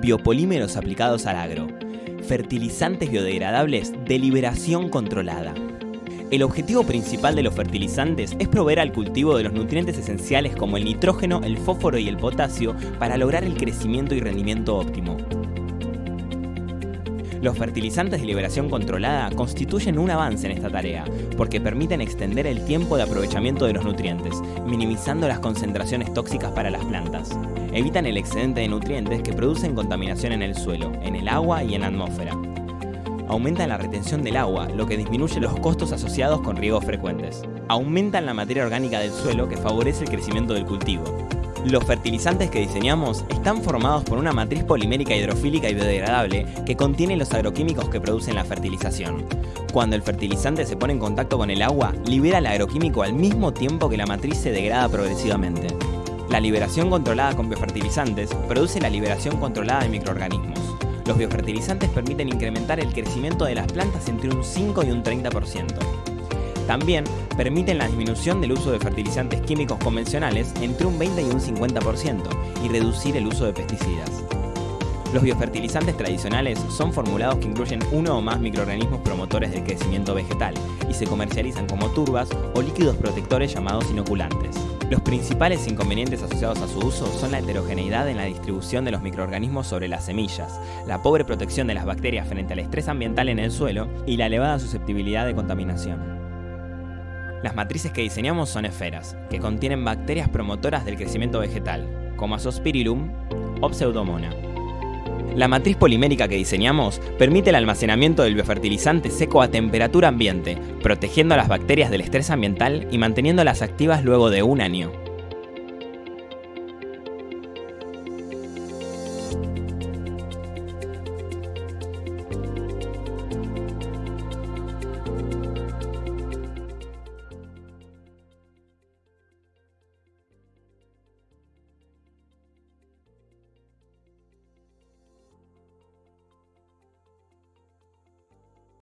Biopolímeros aplicados al agro. Fertilizantes biodegradables de liberación controlada. El objetivo principal de los fertilizantes es proveer al cultivo de los nutrientes esenciales como el nitrógeno, el fósforo y el potasio para lograr el crecimiento y rendimiento óptimo. Los fertilizantes de liberación controlada constituyen un avance en esta tarea, porque permiten extender el tiempo de aprovechamiento de los nutrientes, minimizando las concentraciones tóxicas para las plantas. Evitan el excedente de nutrientes que producen contaminación en el suelo, en el agua y en la atmósfera. Aumentan la retención del agua, lo que disminuye los costos asociados con riegos frecuentes. Aumentan la materia orgánica del suelo que favorece el crecimiento del cultivo. Los fertilizantes que diseñamos están formados por una matriz polimérica hidrofílica y biodegradable que contiene los agroquímicos que producen la fertilización. Cuando el fertilizante se pone en contacto con el agua, libera el agroquímico al mismo tiempo que la matriz se degrada progresivamente. La liberación controlada con biofertilizantes produce la liberación controlada de microorganismos. Los biofertilizantes permiten incrementar el crecimiento de las plantas entre un 5 y un 30%. También permiten la disminución del uso de fertilizantes químicos convencionales entre un 20 y un 50% y reducir el uso de pesticidas. Los biofertilizantes tradicionales son formulados que incluyen uno o más microorganismos promotores del crecimiento vegetal y se comercializan como turbas o líquidos protectores llamados inoculantes. Los principales inconvenientes asociados a su uso son la heterogeneidad en la distribución de los microorganismos sobre las semillas, la pobre protección de las bacterias frente al estrés ambiental en el suelo y la elevada susceptibilidad de contaminación. Las matrices que diseñamos son esferas, que contienen bacterias promotoras del crecimiento vegetal, como Azospirillum o Pseudomonas. La matriz polimérica que diseñamos permite el almacenamiento del biofertilizante seco a temperatura ambiente, protegiendo a las bacterias del estrés ambiental y manteniéndolas activas luego de un año.